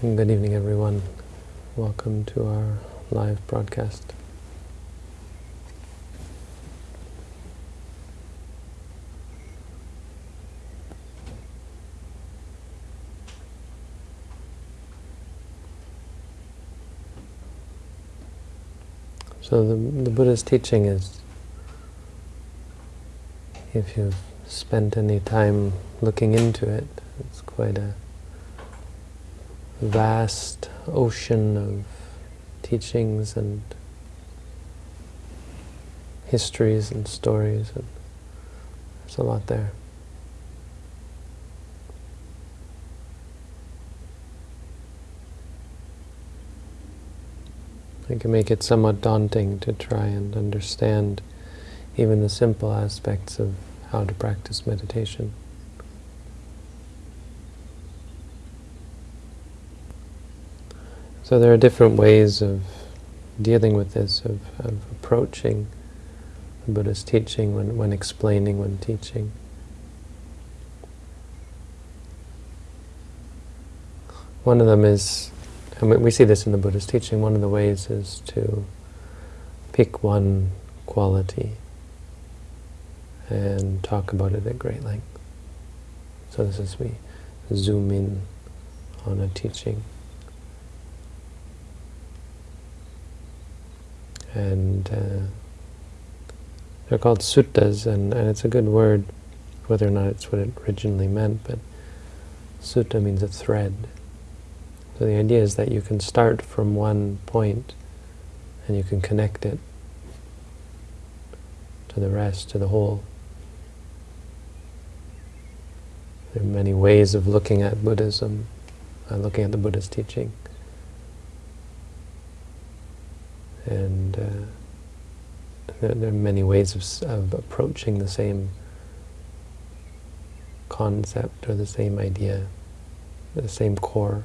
Good evening, everyone. Welcome to our live broadcast. So the, the Buddha's teaching is, if you've spent any time looking into it, it's quite a vast ocean of teachings and histories and stories. And there's a lot there. It can make it somewhat daunting to try and understand even the simple aspects of how to practice meditation. So there are different ways of dealing with this, of, of approaching the Buddha's teaching when, when explaining, when teaching. One of them is, and we see this in the Buddha's teaching, one of the ways is to pick one quality and talk about it at great length. So this is we zoom in on a teaching. And uh, they're called suttas, and, and it's a good word, whether or not it's what it originally meant, but sutta means a thread. So the idea is that you can start from one point and you can connect it to the rest, to the whole. There are many ways of looking at Buddhism, uh, looking at the Buddha's teaching. And there, there, are many ways of, of approaching the same concept or the same idea, the same core.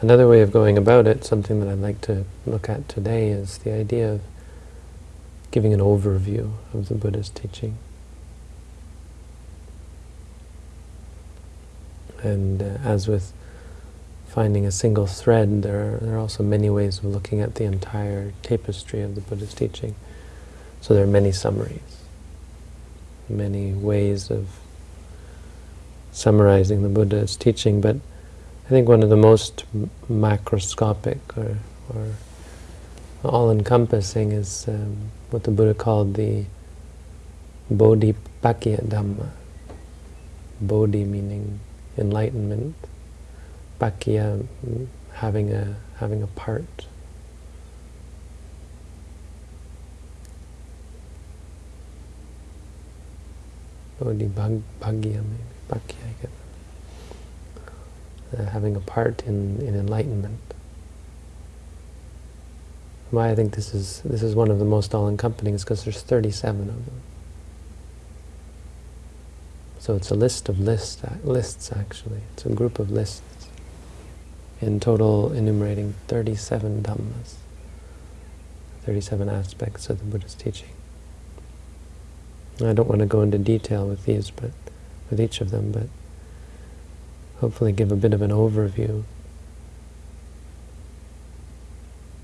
Another way of going about it, something that I'd like to look at today, is the idea of giving an overview of the Buddha's teaching. And uh, as with finding a single thread, there are, there are also many ways of looking at the entire tapestry of the Buddha's teaching. So there are many summaries, many ways of summarizing the Buddha's teaching, but I think one of the most macroscopic or, or all-encompassing is um, what the Buddha called the Bodhipakya Dhamma. Bodhi meaning enlightenment, Pakya having a having a part. Bodhi bhag, Bhagya maybe, Pakya, uh, having a part in, in enlightenment. Why I think this is this is one of the most all-encompassing is because there's 37 of them. So it's a list of lists, lists actually. It's a group of lists. In total, enumerating 37 dhammas, 37 aspects of the Buddha's teaching. I don't want to go into detail with these, but with each of them, but hopefully give a bit of an overview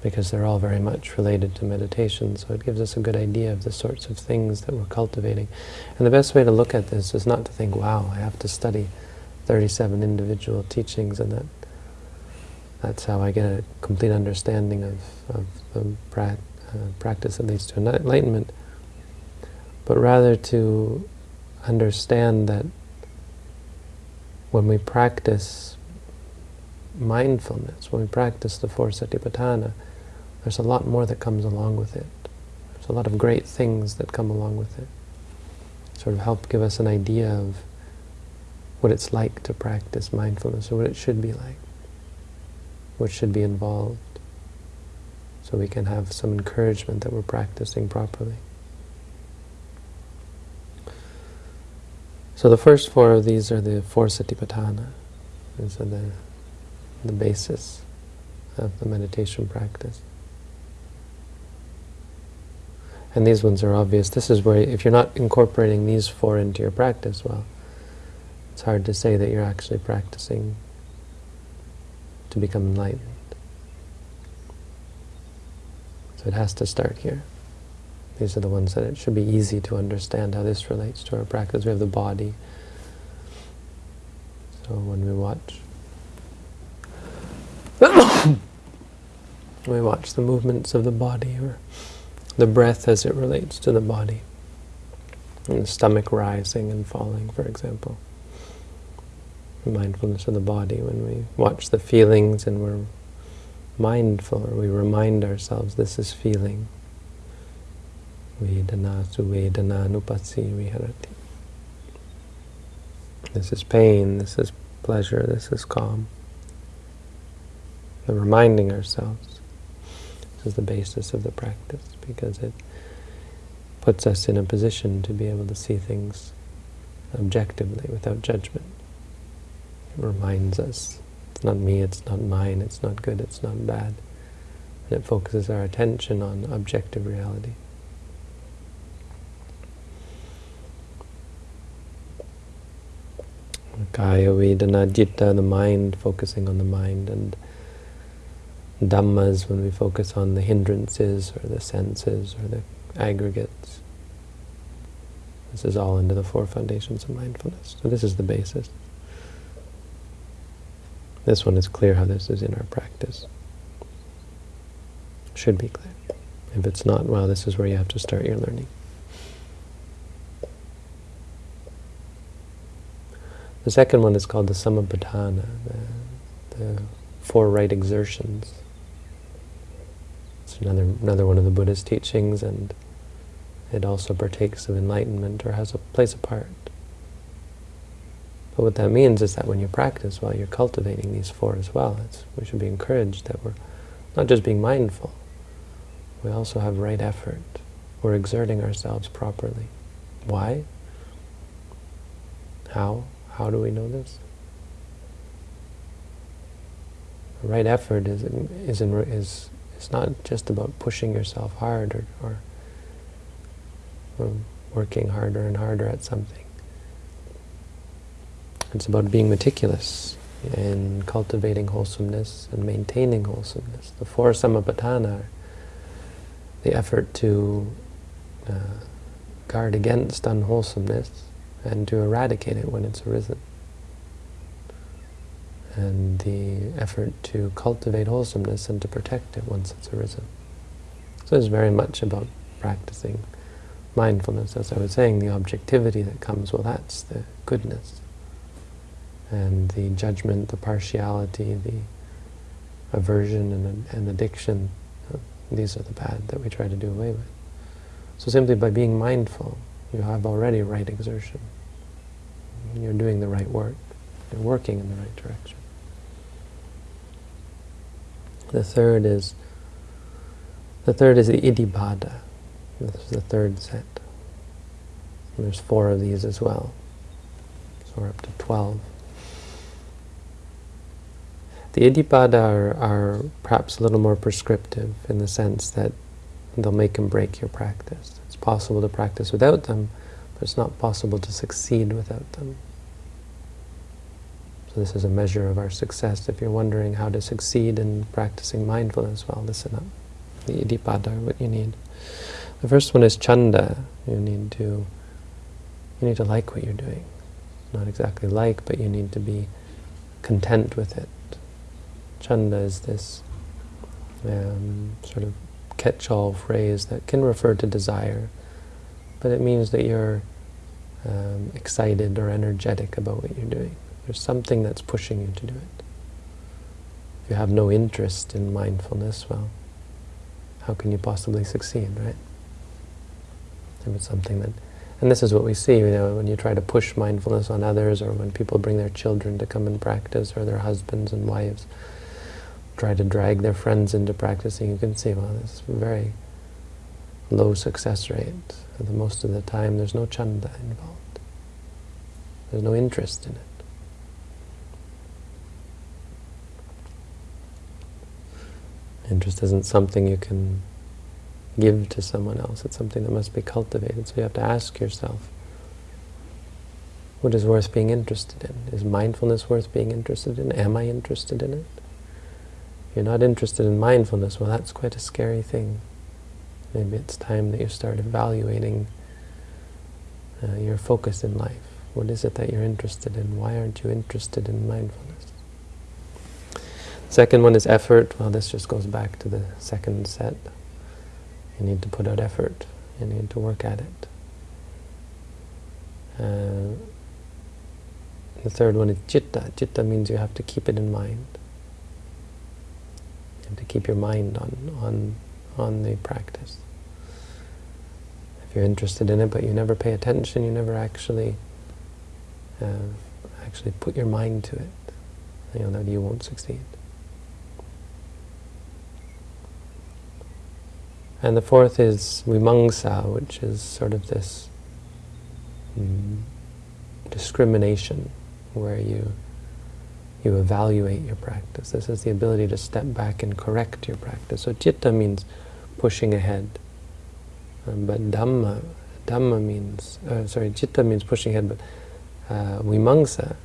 because they're all very much related to meditation, so it gives us a good idea of the sorts of things that we're cultivating. And the best way to look at this is not to think, wow, I have to study 37 individual teachings and that that's how I get a complete understanding of, of the pra uh, practice that leads to enlightenment, but rather to understand that when we practice mindfulness, when we practice the four satipatthana, there's a lot more that comes along with it. There's a lot of great things that come along with it. Sort of help give us an idea of what it's like to practice mindfulness, or what it should be like, what should be involved, so we can have some encouragement that we're practicing properly. So the first four of these are the four satipatthana. These are the, the basis of the meditation practice. And these ones are obvious. This is where, if you're not incorporating these four into your practice, well, it's hard to say that you're actually practicing to become enlightened. So it has to start here. These are the ones that it should be easy to understand how this relates to our practice. We have the body. So when we watch, we watch the movements of the body, or the breath as it relates to the body, and the stomach rising and falling, for example. Mindfulness of the body, when we watch the feelings and we're mindful, or we remind ourselves this is feeling, Vedana suvedana nupasi viharati. This is pain, this is pleasure, this is calm. The reminding ourselves this is the basis of the practice because it puts us in a position to be able to see things objectively without judgment. Reminds us it's not me, it's not mine, it's not good, it's not bad. And it focuses our attention on objective reality. Kaya Vedana Citta, the mind, focusing on the mind, and Dhammas, when we focus on the hindrances, or the senses, or the aggregates. This is all under the four foundations of mindfulness. So this is the basis. This one is clear how this is in our practice. Should be clear. If it's not, well, this is where you have to start your learning. The second one is called the Sammappadhana, the, the four right exertions. It's another, another one of the Buddha's teachings, and it also partakes of enlightenment or has a place apart. But what that means is that when you practice, while well, you're cultivating these four as well, we should be encouraged that we're not just being mindful, we also have right effort. We're exerting ourselves properly. Why? How? How do we know this? Right effort is is in, is it's not just about pushing yourself hard or, or, or working harder and harder at something. It's about being meticulous in cultivating wholesomeness and maintaining wholesomeness. The four sammappadhana are the effort to uh, guard against unwholesomeness and to eradicate it when it's arisen. And the effort to cultivate wholesomeness and to protect it once it's arisen. So it's very much about practicing mindfulness. As I was saying, the objectivity that comes, well, that's the goodness. And the judgment, the partiality, the aversion and, and addiction, these are the bad that we try to do away with. So simply by being mindful, you have already right exertion. You're doing the right work. You're working in the right direction. The third is the third is the iddhipada. This is the third set. And there's four of these as well. So we're up to twelve. The iddhipada are, are perhaps a little more prescriptive in the sense that they'll make and break your practice. It's possible to practice without them, but it's not possible to succeed without them. So this is a measure of our success. If you're wondering how to succeed in practicing mindfulness, well, listen up. The iddhipada are what you need. The first one is chanda. You need to you need to like what you're doing. Not exactly like, but you need to be content with it. Chanda is this um, sort of catch-all phrase that can refer to desire, but it means that you're um, excited or energetic about what you're doing. There's something that's pushing you to do it. If you have no interest in mindfulness, well, how can you possibly succeed, right? It's something that, and this is what we see, you know, when you try to push mindfulness on others, or when people bring their children to come and practice, or their husbands and wives try to drag their friends into practicing, you can see, well, is very low success rate. The most of the time, there's no chanda involved. There's no interest in it. Interest isn't something you can give to someone else. It's something that must be cultivated. So you have to ask yourself, what is worth being interested in? Is mindfulness worth being interested in? Am I interested in it? You're not interested in mindfulness, well, that's quite a scary thing. Maybe it's time that you start evaluating uh, your focus in life. What is it that you're interested in? Why aren't you interested in mindfulness? Second one is effort. Well, this just goes back to the second set. You need to put out effort. You need to work at it. Uh, the third one is citta. Citta means you have to keep it in mind. Have to keep your mind on, on, on the practice. If you're interested in it but you never pay attention, you never actually uh, actually put your mind to it, you know, that you won't succeed. And the fourth is vimamsa, which is sort of this mm, discrimination where you you evaluate your practice. This is the ability to step back and correct your practice. So citta means pushing ahead. Um, but dhamma, dhamma means, uh, sorry, citta means pushing ahead, but uh, vimamsa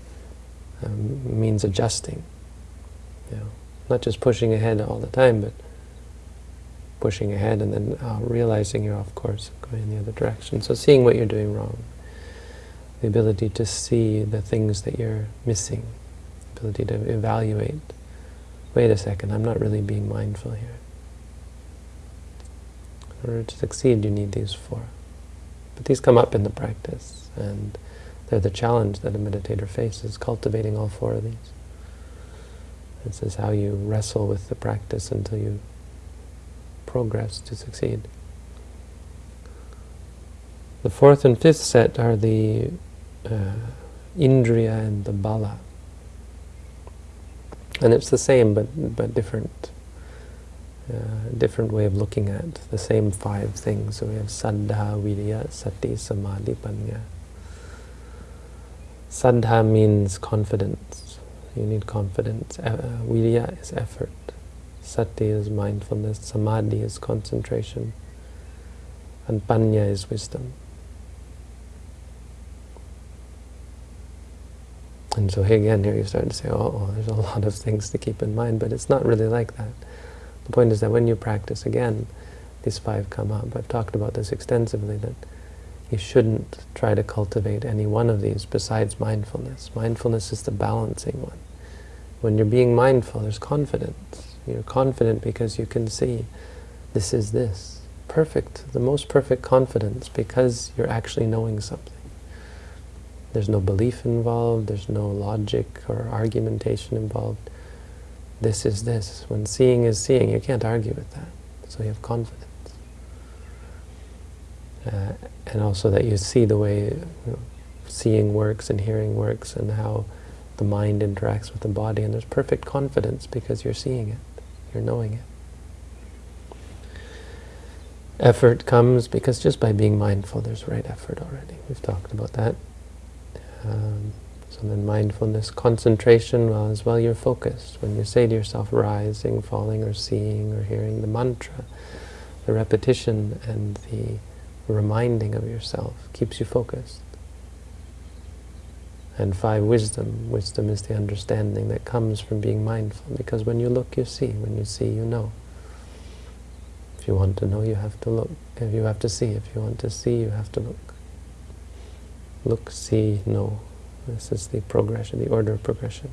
um, means adjusting. You know, not just pushing ahead all the time, but pushing ahead and then uh, realizing you're off course, going in the other direction. So seeing what you're doing wrong the ability to see the things that you're missing, ability to evaluate, wait a second, I'm not really being mindful here. In order to succeed, you need these four. But these come up in the practice, and they're the challenge that a meditator faces, cultivating all four of these. This is how you wrestle with the practice until you progress to succeed. The fourth and fifth set are the uh, Indriya and the Bala. And it's the same, but but different. Uh, different way of looking at the same five things. So we have Saddha, Virya, Sati, Samadhi, Panya. Saddha means confidence. You need confidence. Uh, virya is effort. Sati is mindfulness. Samadhi is concentration. And Panya is wisdom. And so again, here you start to say, oh, there's a lot of things to keep in mind, but it's not really like that. The point is that when you practice again, these five come up. I've talked about this extensively, that you shouldn't try to cultivate any one of these besides mindfulness. Mindfulness is the balancing one. When you're being mindful, there's confidence. You're confident because you can see this is this. Perfect, the most perfect confidence because you're actually knowing something. There's no belief involved, there's no logic or argumentation involved. This is this. When seeing is seeing, you can't argue with that. So you have confidence. Uh, and also that you see the way you know, seeing works and hearing works and how the mind interacts with the body. And there's perfect confidence because you're seeing it, you're knowing it. Effort comes because just by being mindful, there's right effort already. We've talked about that. Um, so then mindfulness, concentration, as well you're focused. When you say to yourself, rising, falling, or seeing, or hearing the mantra, the repetition and the reminding of yourself keeps you focused. And five, wisdom. Wisdom is the understanding that comes from being mindful, because when you look, you see. When you see, you know. If you want to know, you have to look. If you have to see, if you want to see, you have to look look, see, know. This is the progression, the order of progression.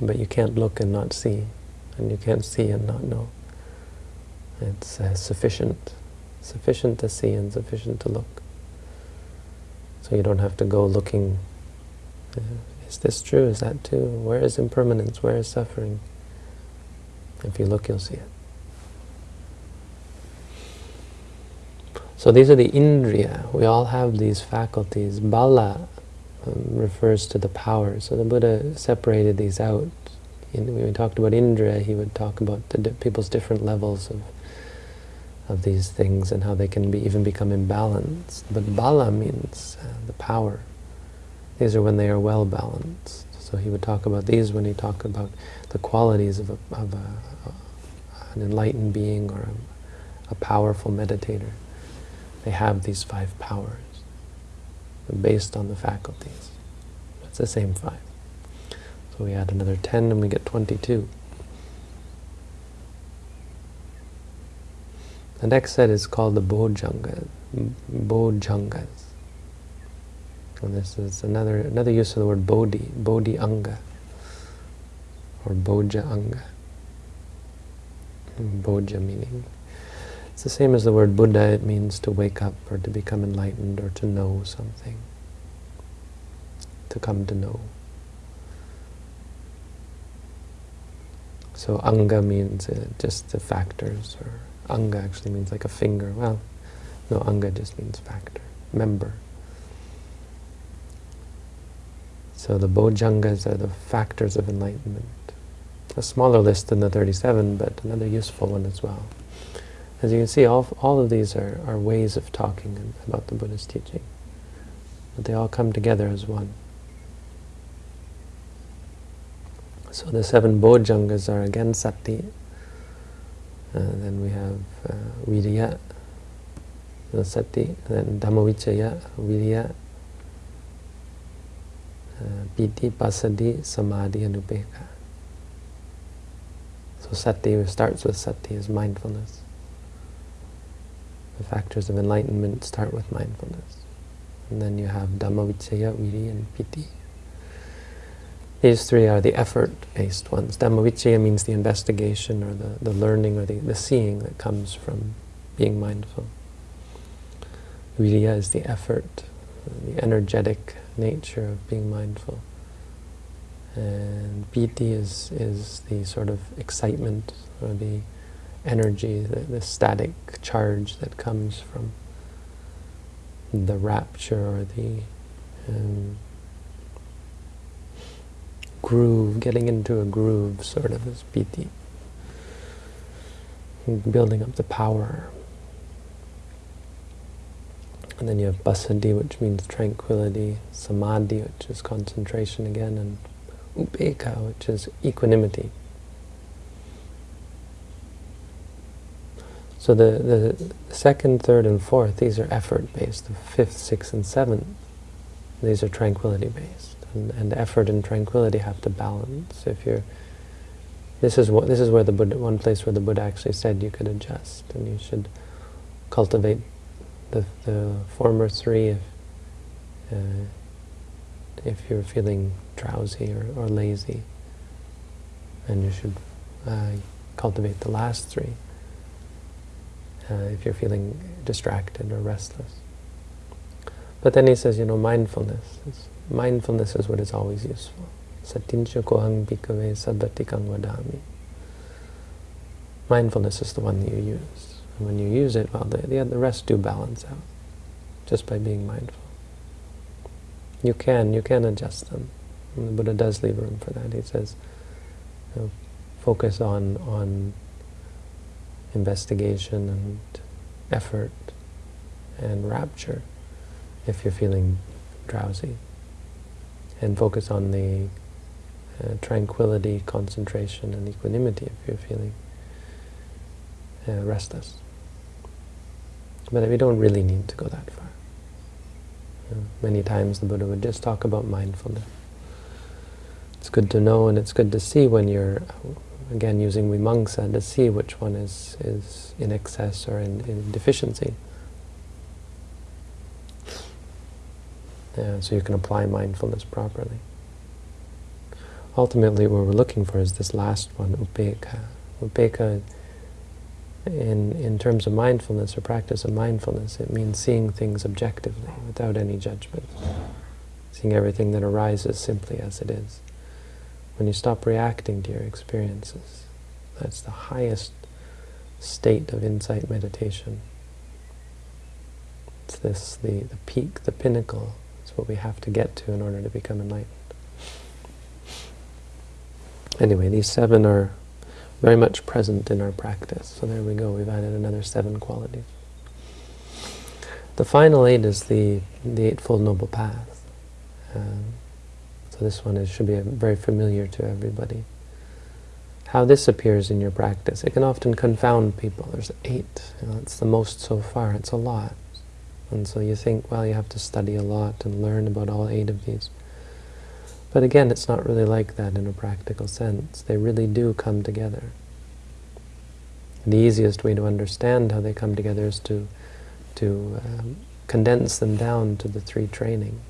But you can't look and not see, and you can't see and not know. It's uh, sufficient, sufficient to see and sufficient to look. So you don't have to go looking, uh, is this true, is that true, where is impermanence, where is suffering? If you look, you'll see it. So these are the indriya. We all have these faculties. Bala um, refers to the power. So the Buddha separated these out. In, when we talked about indriya, he would talk about the di people's different levels of of these things and how they can be even become imbalanced. But bala means uh, the power. These are when they are well balanced. So he would talk about these when he talked about the qualities of, a, of a, an enlightened being or a, a powerful meditator. They have these five powers based on the faculties. It's the same five. So we add another 10 and we get 22. The next set is called the Bojjhangas. Bojjhangas. And this is another another use of the word bodhi, bodhi anga, or boja anga. Boja meaning. It's the same as the word Buddha, it means to wake up or to become enlightened or to know something. To come to know. So anga means uh, just the factors, or anga actually means like a finger. Well, no, anga just means factor, member. So the bojjhangas are the factors of enlightenment. A smaller list than the 37, but another useful one as well. As you can see, all, all of these are, are ways of talking about the Buddha's teaching. But they all come together as one. So the seven bojjhangas are again sati. Uh, then we have uh, virya, sati, then dhammavichaya, virya, uh, piti, passaddhi, samadhi, and upekkha. So sati starts with sati, is mindfulness. The factors of enlightenment start with mindfulness. And then you have Dhammavichaya, Viri, and Piti. These three are the effort-based ones. Dhammavichaya means the investigation or the, the learning or the, the seeing that comes from being mindful. Viriya is the effort, the energetic nature of being mindful. And piti is, is the sort of excitement or the energy, the, the static charge that comes from the rapture or the um, groove, getting into a groove sort of as piti. Building up the power. And then you have passaddhi, which means tranquility, samadhi, which is concentration again, and upekkha, which is equanimity. So the, the second, third, and fourth, these are effort-based. The fifth, sixth, and seventh, these are tranquility-based. And, and effort and tranquility have to balance. If you're, this is what this is where the Buddha, one place where the Buddha actually said you could adjust, and you should cultivate the the former three if uh, if you're feeling drowsy or, or lazy, and you should uh, cultivate the last three uh, if you're feeling distracted or restless. But then he says, you know, mindfulness. Mindfulness is what is always useful. Mindfulness is the one that you use. And when you use it, well, the, the, the rest do balance out, just by being mindful. You can, you can adjust them. And the Buddha does leave room for that. He says, you know, focus on, on investigation and effort and rapture if you're feeling drowsy. And focus on the uh, tranquility, concentration, and equanimity if you're feeling uh, restless. But we don't really need to go that far. You know, many times the Buddha would just talk about mindfulness. It's good to know and it's good to see when you're again using vimamsa to see which one is, is in excess or in, in deficiency. Yeah, so you can apply mindfulness properly. Ultimately, what we're looking for is this last one, upekkha. Upekkha, in, in terms of mindfulness or practice of mindfulness, it means seeing things objectively, without any judgment. Seeing everything that arises simply as it is when you stop reacting to your experiences. That's the highest state of insight meditation. It's this, the, the peak, the pinnacle. It's what we have to get to in order to become enlightened. Anyway, these seven are very much present in our practice. So there we go, we've added another seven qualities. The final eight is the, the Eightfold Noble Path. Um, So this one is, should be very familiar to everybody. How this appears in your practice, it can often confound people. There's eight, you know, it's the most so far, it's a lot. And so you think, well, you have to study a lot and learn about all eight of these. But again, it's not really like that in a practical sense. They really do come together. The easiest way to understand how they come together is to, to um, condense them down to the three trainings.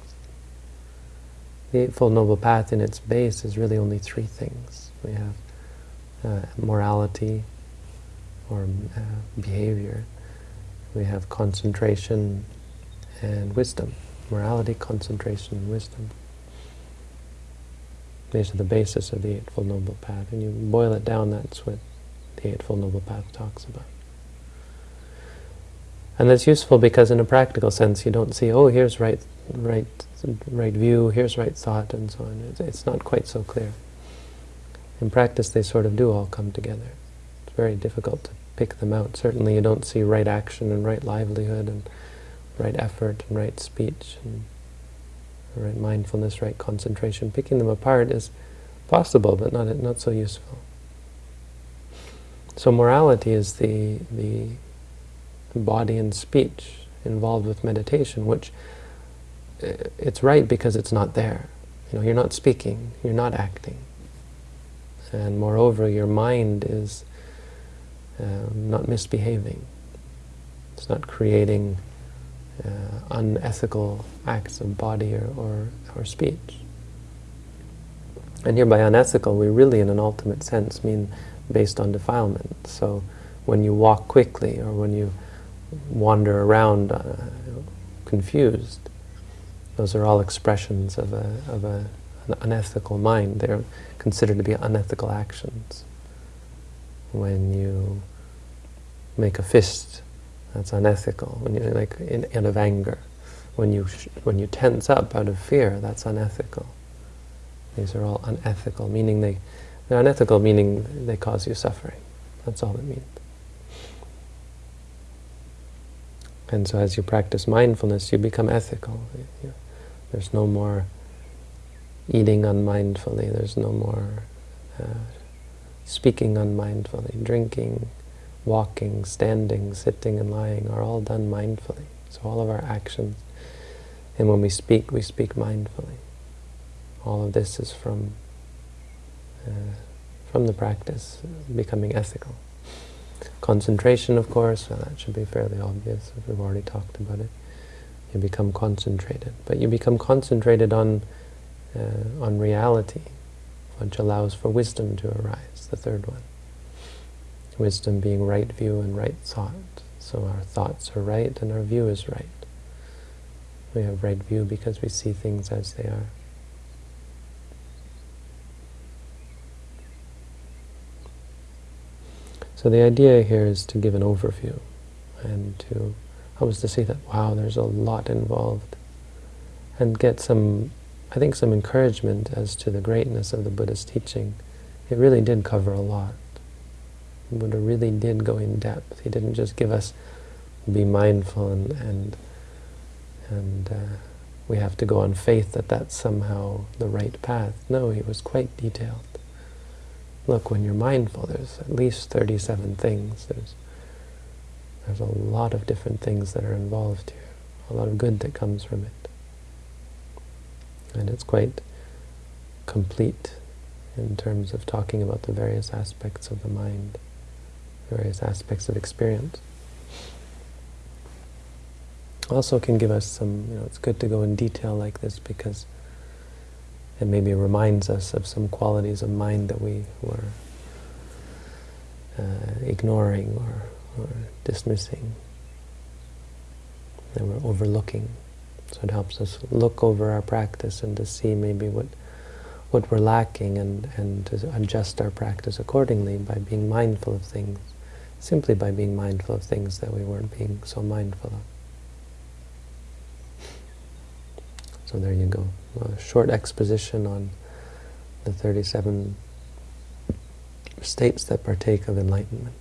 The Eightfold Noble Path in its base is really only three things. We have uh, morality, or uh, behavior. We have concentration and wisdom. Morality, concentration, and wisdom. These are the basis of the Eightfold Noble Path. And you boil it down, that's what the Eightfold Noble Path talks about. And that's useful because in a practical sense you don't see, oh, here's right, right, right view, here's right thought, and so on. It's, it's not quite so clear. In practice they sort of do all come together. It's very difficult to pick them out. Certainly you don't see right action and right livelihood and right effort and right speech and right mindfulness, right concentration. Picking them apart is possible, but not not so useful. So morality is the the body and speech involved with meditation, which it's right because it's not there. You know, you're not speaking, you're not acting, and moreover, your mind is um, not misbehaving. It's not creating uh, unethical acts of body or, or, or speech. And here by unethical, we really, in an ultimate sense, mean based on defilement. So when you walk quickly or when you wander around uh, confused, those are all expressions of, a, of a, an unethical mind. They're considered to be unethical actions. When you make a fist that's unethical. When you're like in, out of anger, when you when you tense up out of fear, that's unethical. These are all unethical, meaning they they're unethical, meaning they cause you suffering. That's all it means. And so, as you practice mindfulness, you become ethical. There's no more eating unmindfully. There's no more uh, speaking unmindfully, drinking walking, standing, sitting, and lying are all done mindfully. So all of our actions, and when we speak, we speak mindfully. All of this is from uh, from the practice, becoming ethical. Concentration, of course, well, that should be fairly obvious. We've already talked about it. You become concentrated, but you become concentrated on uh, on reality, which allows for wisdom to arise. The third one. Wisdom being right view and right thought. So our thoughts are right and our view is right. We have right view because we see things as they are. So the idea here is to give an overview and to help us to see that, wow, there's a lot involved and get some, I think, some encouragement as to the greatness of the Buddha's teaching. It really did cover a lot. Buddha really did go in depth. He didn't just give us be mindful and and and uh, we have to go on faith that that's somehow the right path. No, he was quite detailed. Look, when you're mindful, there's at least 37 things. There's there's a lot of different things that are involved here. A lot of good that comes from it. And it's quite complete in terms of talking about the various aspects of the mind various aspects of experience. Also can give us some, you know, it's good to go in detail like this because it maybe reminds us of some qualities of mind that we were uh, ignoring or, or dismissing, that we're overlooking. So it helps us look over our practice and to see maybe what what we're lacking and, and to adjust our practice accordingly by being mindful of things simply by being mindful of things that we weren't being so mindful of. So there you go. A short exposition on the 37 states that partake of enlightenment.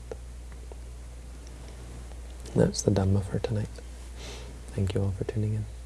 That's the Dhamma for tonight. Thank you all for tuning in.